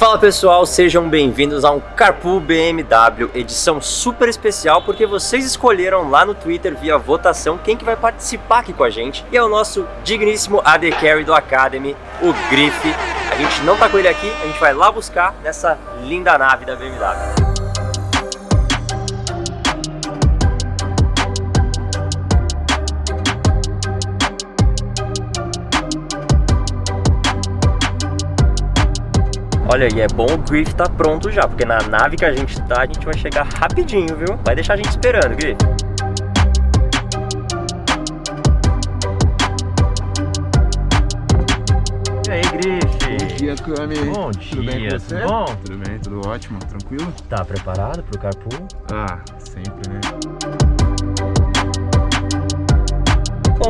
Fala pessoal, sejam bem-vindos a um Carpool BMW, edição super especial porque vocês escolheram lá no Twitter via votação quem que vai participar aqui com a gente e é o nosso digníssimo AD Carry do Academy, o Grife. A gente não tá com ele aqui, a gente vai lá buscar nessa linda nave da BMW. Olha, e é bom o Griff tá pronto já, porque na nave que a gente tá, a gente vai chegar rapidinho, viu? Vai deixar a gente esperando, Griff. E aí, Griff? Bom dia, Cami. Bom Tudo bem dia, com você? tudo bom? Tudo bem, tudo ótimo, tranquilo? Tá preparado pro carpool? Ah, sempre, né?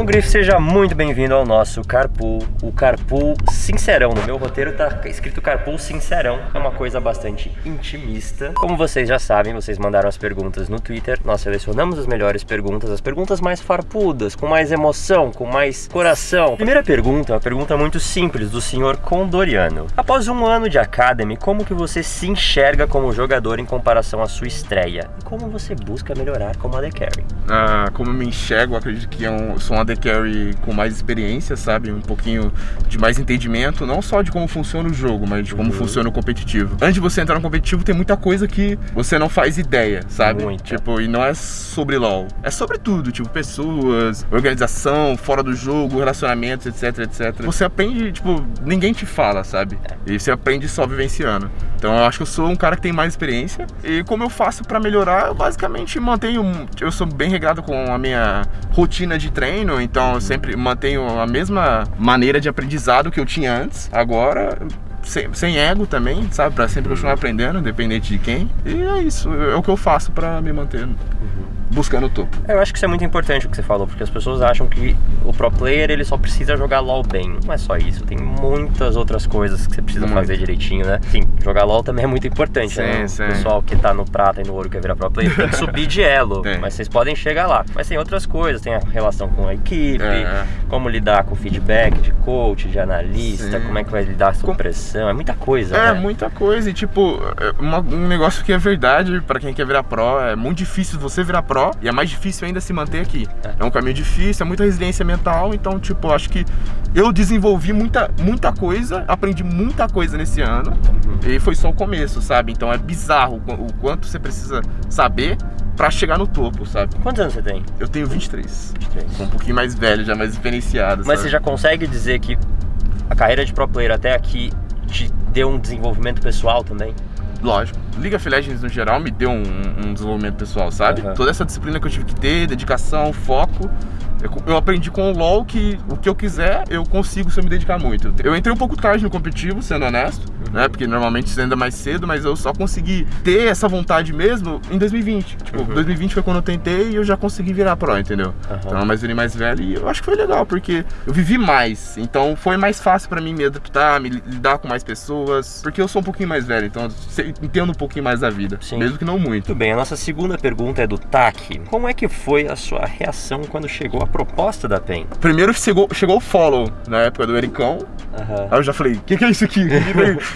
Bom, Griff, seja muito bem-vindo ao nosso Carpool, o Carpool Sincerão. No meu roteiro tá escrito Carpool Sincerão, é uma coisa bastante intimista. Como vocês já sabem, vocês mandaram as perguntas no Twitter, nós selecionamos as melhores perguntas, as perguntas mais farpudas, com mais emoção, com mais coração. Primeira pergunta uma pergunta muito simples, do senhor Condoriano. Após um ano de Academy, como que você se enxerga como jogador em comparação à sua estreia? E como você busca melhorar como AD Carry? Ah, como eu me enxergo, acredito que é sou um AD Carry com mais experiência, sabe? Um pouquinho de mais entendimento, não só de como funciona o jogo, mas de como Uhum. funciona o competitivo. Antes de você entrar no competitivo, tem muita coisa que você não faz ideia, sabe? Muita. Tipo, e não é sobre LoL. É sobre tudo, tipo, pessoas, organização, fora do jogo, relacionamentos, etc, etc. Você aprende, tipo, ninguém te fala, sabe? E você aprende só vivenciando. Então eu acho que eu sou um cara que tem mais experiência. E como eu faço pra melhorar, eu basicamente mantenho. Eu sou bem regrado com a minha rotina de treino, então eu sempre mantenho a mesma maneira de aprendizado que eu tinha antes. Agora. Sem, sem ego também, sabe? Pra sempre continuar aprendendo, independente de quem. E é isso, é o que eu faço pra me manter buscando o topo. Eu acho que isso é muito importante o que você falou, porque as pessoas acham que o pro player ele só precisa jogar LoL bem. Não é só isso, tem muitas outras coisas que você precisa Muito. fazer direitinho, né? Sim, jogar LoL também é muito importante, Sim, né? sim. O pessoal que tá no prata e no ouro quer virar pro player tem que subir de elo, mas vocês podem chegar lá. Mas tem outras coisas, tem a relação com a equipe, É. como lidar com feedback de coach, de analista, Sim. como é que vai lidar com pressão, é muita coisa, É, né? muita coisa. E, tipo, é um negócio que é verdade pra quem quer virar pro. É muito difícil você virar pro e é mais difícil ainda se manter aqui. É. É, um caminho difícil, é muita resiliência mental. Então, tipo, acho que eu desenvolvi muita, muita coisa, aprendi muita coisa nesse ano. Uhum. E foi só o começo, sabe? Então é bizarro o o quanto você precisa saber pra chegar no topo, sabe? Quantos anos você tem? Eu tenho 23. 23. Sou um pouquinho mais velho, já mais experienciado. Mas sabe? você já consegue dizer que a carreira de pro player até aqui te deu um desenvolvimento pessoal também? Lógico. League of Legends no geral me deu um, um desenvolvimento pessoal, sabe? Aham. Toda essa disciplina que eu tive que ter, dedicação, foco. Eu, eu aprendi com o LoL que o que eu quiser eu consigo se eu me dedicar muito. Eu entrei um pouco tarde no competitivo, sendo honesto, Uhum. Né? Porque normalmente isso ainda mais cedo, mas eu só consegui ter essa vontade mesmo em 2020. Tipo, Uhum. 2020 foi quando eu tentei e eu já consegui virar pro, entendeu? Aham. Então, mais velho mais velho e eu acho que foi legal, porque eu vivi mais. Então foi mais fácil pra mim me adaptar, me li- lidar com mais pessoas. Porque eu sou um pouquinho mais velho, então entendo um pouquinho mais da vida. Sim. Mesmo que não muito. Muito bem, a nossa segunda pergunta é do TAC. Como é que foi a sua reação quando chegou a proposta da PEN? Primeiro chegou, chegou o follow na época do Ericão. Aham. Aí eu já falei, o que, que é isso aqui?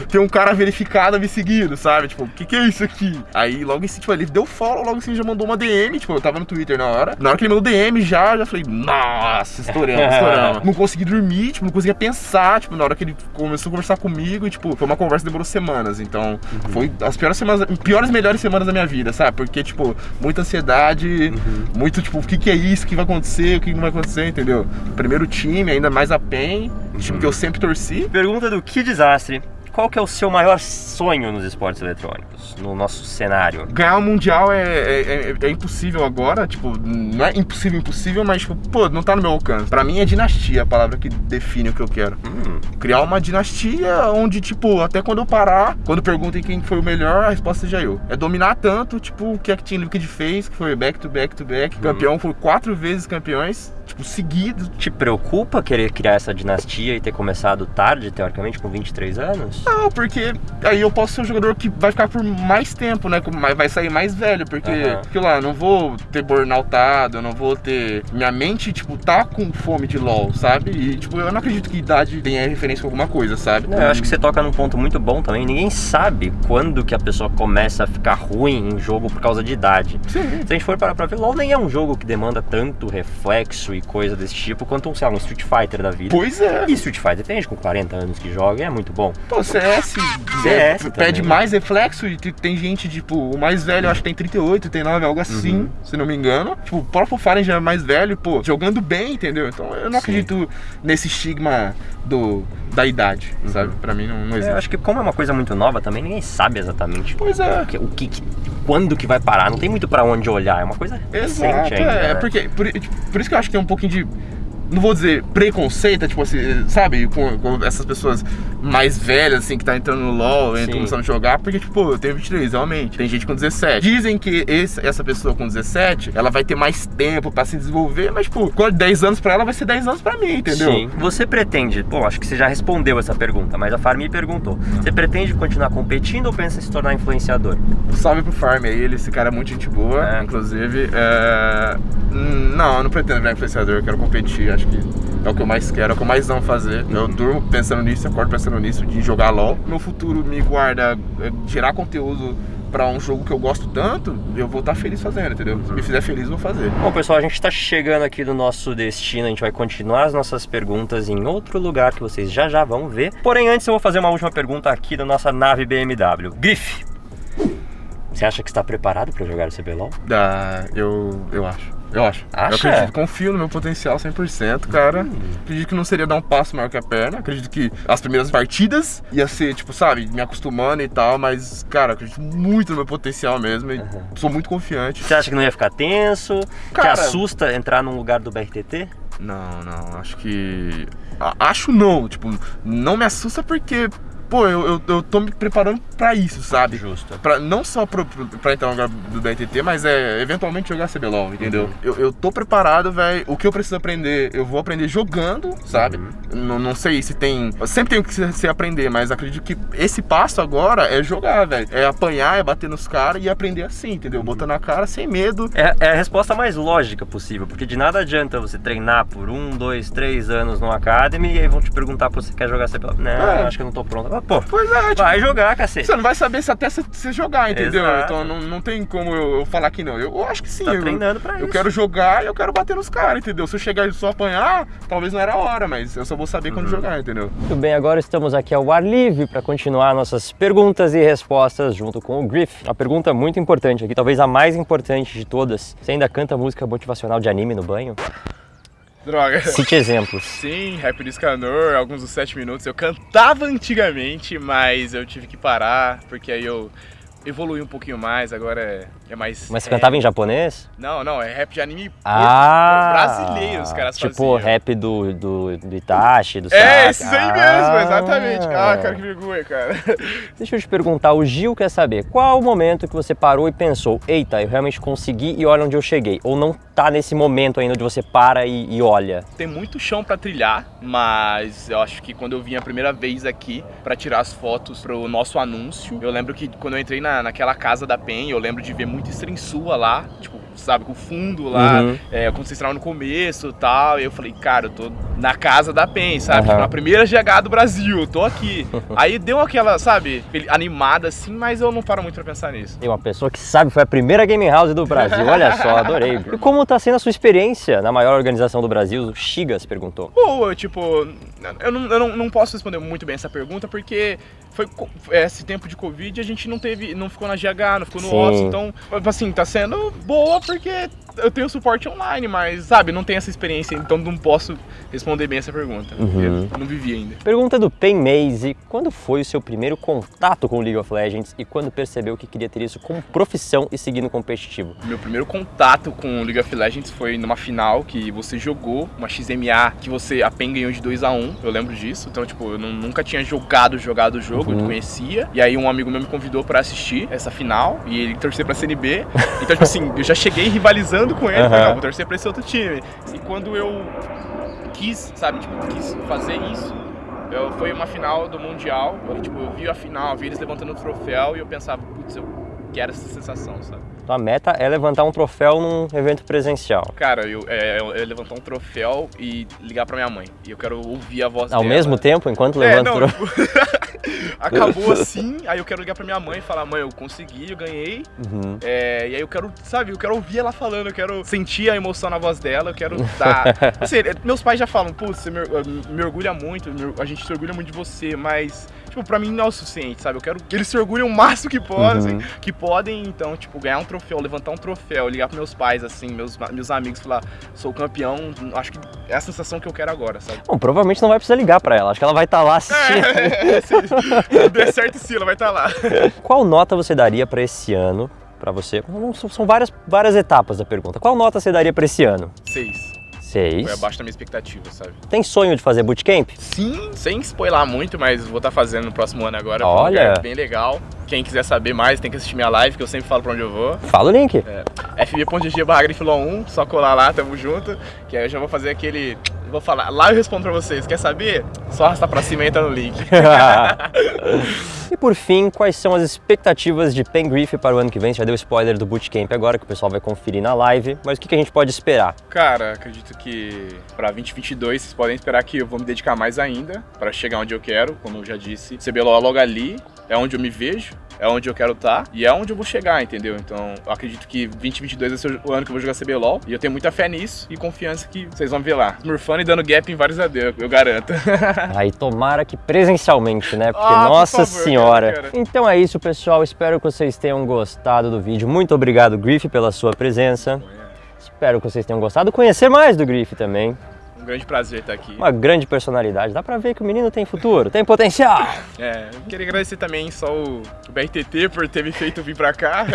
Tem, um cara verificado me seguindo, sabe? Tipo, o que, que é isso aqui? Aí logo assim, tipo, ele deu follow, logo assim já mandou uma DM, tipo, eu tava no Twitter na hora. Na hora que ele mandou DM já, já falei, nossa, estouramos, estouramos. não consegui dormir, tipo, não conseguia pensar, tipo, na hora que ele começou a conversar comigo, e, tipo, foi uma conversa que demorou semanas. Então, foi as piores semanas, piores melhores semanas da minha vida, sabe? Porque, tipo, muita ansiedade, muito, tipo, o que, que é isso, o que vai acontecer, o que não vai acontecer, entendeu? Primeiro time, ainda mais a PEN, time que eu sempre torci. Pergunta do Que Desastre. Qual que é o seu maior sonho nos esportes eletrônicos, no nosso cenário? Ganhar o Mundial é, é, é- é impossível agora, tipo, não é impossível, impossível, mas, tipo, pô, não tá no meu alcance. Pra mim é dinastia a palavra que define o que eu quero. Hum, Criar uma dinastia onde, tipo, até quando eu parar, quando perguntem quem foi o melhor, a resposta seja eu. É dominar tanto, tipo, o que a Team Liquid fez, que foi back to back to back, campeão, foi quatro vezes campeões, tipo, seguidos. te preocupa querer criar essa dinastia e ter começado tarde, teoricamente, com 23 anos? Não, porque aí eu posso ser um jogador que vai ficar por mais tempo, né? Vai sair mais velho, porque, porque lá, não vou ter burnoutado, eu não vou ter. Minha mente, tipo, tá com fome de LOL, sabe? E, tipo, eu não acredito que idade tenha referência com alguma coisa, sabe? Não, eu acho que você toca num ponto muito bom também. Ninguém sabe quando que a pessoa começa a ficar ruim em jogo por causa de idade. Sim. Se a gente for parar pra ver, LoL nem é um jogo que demanda tanto reflexo e coisa desse tipo quanto um, sei lá, um Street Fighter da vida. Pois é. E Street Fighter tem gente com 40 anos que joga e é muito bom. Pô, CS, CS é, pede também. mais reflexo e te- tem gente, tipo, o mais velho eu acho que tem 38, 39, algo assim, Uhum. se não me engano. Tipo, o próprio Fallen já é mais velho, pô, jogando bem, entendeu? Então eu não Sim. acredito nesse estigma do, da idade, sabe? Pra mim não, não Eu existe. acho que como é uma coisa muito nova também, ninguém sabe exatamente Pois é. o que, o que- quando que vai parar. Não tem muito pra onde olhar, é uma coisa Exato, recente ainda. é, né? porque por, por isso que eu acho que tem um pouquinho de não vou dizer preconceito, é tipo assim, sabe, com, com essas pessoas mais velhas, assim, que tá entrando no LoL, entra Sim. começando a jogar, porque, tipo, eu tenho 23, realmente, tem gente com 17. Dizem que esse- essa pessoa com 17, ela vai ter mais tempo pra se desenvolver, mas, tipo, quando 10 anos pra ela, vai ser 10 anos pra mim, entendeu? Sim. Você pretende, bom, acho que você já respondeu essa pergunta, mas a Farmi perguntou. Você pretende continuar competindo ou pensa em se tornar influenciador? Salve pro Farm aí, ele, esse cara é muito gente boa, É. inclusive. é, hum, Não, eu não pretendo virar influenciador, eu quero competir, acho que é o que eu mais quero, é o que eu mais amo fazer. Eu durmo pensando nisso, acordo pensando nisso, de jogar LOL. Meu futuro me guarda é, gerar conteúdo pra um jogo que eu gosto tanto, eu vou estar feliz fazendo, entendeu? Se me fizer feliz, eu vou fazer. Bom, pessoal, a gente está chegando aqui no nosso destino. A gente vai continuar as nossas perguntas em outro lugar que vocês já já vão ver. Porém, antes eu vou fazer uma última pergunta aqui da nossa nave BMW. Griff, você acha que está preparado para jogar o CBLOL? Dá, eu, eu acho. Eu acho. Acha? Eu acredito, confio no meu potencial 100%, cara. Acredito que não seria dar um passo maior que a perna. Acredito que as primeiras partidas ia ser, tipo, sabe, me acostumando e tal, mas, cara, acredito muito no meu potencial mesmo e sou muito confiante. Você acha que não ia ficar tenso? Cara- que assusta entrar num lugar do BRTT? Não, não, acho que. Acho não, tipo, não me assusta porque, pô, eu, eu, eu tô me preparando pra isso, sabe? Justo. Pra, não só pro, pro- pra entrar no lugar do BRTT, mas é eventualmente jogar CBLOL, entendeu? Eu, eu tô preparado, velho. O que eu preciso aprender, eu vou aprender jogando, sabe? Não, não sei se tem. Sempre tem o que se, se aprender, mas acredito que esse passo agora é jogar, velho. É apanhar, é bater nos caras e aprender assim, entendeu? Botando a cara sem medo. É, é a resposta mais lógica possível, porque de nada adianta você treinar por um, dois, três anos no Academy e aí vão te perguntar se você quer jogar CBLOL. Não, É. acho que eu não tô pronto. Pô, Pois é, tipo, vai jogar, cacete. Você não vai saber se até você- jogar, entendeu? Exato. Então não, não tem como eu, eu falar que não. Eu, eu acho que sim. Tá eu, treinando pra eu isso. quero jogar e eu quero bater nos caras, entendeu? Se eu chegar e só apanhar, talvez não era a hora, mas eu só vou saber Uhum. quando jogar, entendeu? Muito bem, agora estamos aqui ao ar livre para continuar nossas perguntas e respostas junto com o Griff. Uma pergunta muito importante aqui, talvez a mais importante de todas. Você ainda canta música motivacional de anime no banho? Droga. Cite exemplos. Sim, Rap do Escanor, alguns dos 7 minutos. Eu cantava antigamente, mas eu tive que parar, porque aí eu evolui um pouquinho mais, agora é, é mais. Mas você é- cantava em japonês? Não, não, é rap de anime Ah! brasileiro, os caras Tipo faziam. rap do, do, do Itachi, do É, esses aí mesmo, Ah! exatamente. Ah, cara, que vergonha, cara. Deixa eu te perguntar, o Gil quer saber qual o momento que você parou e pensou, eita, eu realmente consegui e olha onde eu cheguei. Ou não tá nesse momento ainda onde você para e, e olha. Tem muito chão pra trilhar, mas eu acho que quando eu vim a primeira vez aqui pra tirar as fotos pro nosso anúncio, eu lembro que quando eu entrei na, naquela casa da PEN, eu lembro de ver muita stream sua lá, tipo, sabe, com o fundo lá, Uhum. é, quando vocês estavam no começo e tal, e eu falei, cara, eu tô na casa da PEN, sabe, tipo, na primeira GH do Brasil, tô aqui. Aí deu aquela, sabe, animada assim, mas eu não paro muito pra pensar nisso. Tem uma pessoa que sabe, foi a primeira game house do Brasil. Olha só, adorei. E como tá sendo a sua experiência na maior organização do Brasil? O Chigas perguntou. Boa, tipo, eu, não, eu não, não posso responder muito bem essa pergunta porque foi co- esse tempo de Covid a gente não teve, não ficou na GH, não ficou no Sim. OSS, então, assim, tá sendo boa porque eu tenho suporte online, mas, sabe, não tenho essa experiência, então não posso responder bem essa pergunta, Uhum. eu não vivi ainda. Pergunta do Pen Maze: quando foi o seu primeiro contato com o League of Legends e quando percebeu que queria ter isso como profissão e seguir no competitivo? Meu primeiro contato com o League of Legends foi numa final que você jogou, uma XMA que você a PEN ganhou de 2 a 1 eu lembro disso. Então, tipo, eu não- nunca tinha jogado, jogado o jogo, eu Uhum. não conhecia. E aí um amigo meu me convidou pra assistir essa final e ele torcer pra CNB. Então, tipo assim, eu já cheguei rivalizando com ele, Aham. falei, não, vou torcer pra esse outro time. E quando eu quis, sabe, tipo, quis fazer isso, Eu, foi uma final do Mundial, eu, tipo, eu vi a final, vi eles levantando o troféu e eu pensava, putz, eu quero essa sensação, sabe? Então a meta é levantar um troféu num evento presencial. Cara, eu, é, eu, eu levantar um troféu e ligar pra minha mãe. E eu quero ouvir a voz Ao dela. mesmo tempo, enquanto É, levanta o troféu. tipo, acabou assim, aí eu quero ligar pra minha mãe e falar, mãe, eu consegui, eu ganhei. Uhum. É, e aí eu quero, sabe, eu quero ouvir ela falando, eu quero sentir a emoção na voz dela, eu quero dar. Assim, meus pais já falam, pô, você me, me orgulha muito, a gente se orgulha muito de você, mas, tipo, pra mim não é o suficiente, sabe? Eu quero que eles se orgulhem o máximo que podem, Uhum. que podem, então, tipo, ganhar um troféu, levantar um troféu, ligar pros meus pais, assim, meus, meus amigos, falar, sou campeão, acho que é a sensação que eu quero agora, sabe? Bom, provavelmente não vai precisar ligar pra ela, acho que ela vai estar lá assistindo. É, se der certo sim, ela vai estar lá. Qual nota você daria pra esse ano, pra você? São são várias, várias etapas da pergunta. Qual nota você daria pra esse ano? Seis. Seis. Foi abaixo da minha expectativa, sabe? Tem sonho de fazer bootcamp? Sim, sem spoiler muito, mas vou estar fazendo no próximo ano agora. Olha. Um bem legal. Quem quiser saber mais, tem que assistir minha live, que eu sempre falo pra onde eu vou. Fala o link. fb.gg barra Grifilon 1, só colar lá, tamo junto. Que aí eu já vou fazer aquele. Vou falar, lá eu respondo pra vocês. Quer saber? Só arrastar pra cima e entra no link. e por fim, quais são as expectativas de Pen Griff para o ano que vem? Você já deu spoiler do bootcamp agora, que o pessoal vai conferir na live, mas o que que a gente pode esperar? Cara, acredito que pra 2022 vocês podem esperar que eu vou me dedicar mais ainda pra chegar onde eu quero, como eu já disse. CBLOL logo ali, é onde eu me vejo, é onde eu quero estar e é onde eu vou chegar, entendeu? Então, eu acredito que 2022 vai ser o ano que eu vou jogar CBLOL e eu tenho muita fé nisso e confiança que vocês vão ver lá. Smurfando e dando gap em vários AD, eu garanto. Aí tomara que presencialmente, né? Porque, Ah, por nossa favor, senhora. cara, cara. Então é isso, pessoal. Espero que vocês tenham gostado do vídeo. Muito obrigado, Griff, pela sua presença. Espero que vocês tenham gostado. Conhecer mais do Griff também. Um grande prazer estar aqui. Uma grande personalidade. Dá pra ver que o menino tem futuro, tem potencial. É, eu queria agradecer também só o BRTT por ter me feito vir pra cá.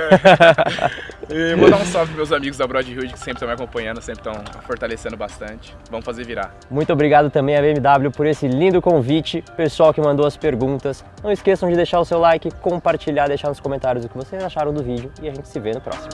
e mandar um salve pros meus amigos da Broadwood que sempre estão me acompanhando, sempre estão fortalecendo bastante. Vamos fazer virar. Muito obrigado também à BMW por esse lindo convite. Pessoal que mandou as perguntas. Não esqueçam de deixar o seu like, compartilhar, deixar nos comentários o que vocês acharam do vídeo. E a gente se vê no próximo.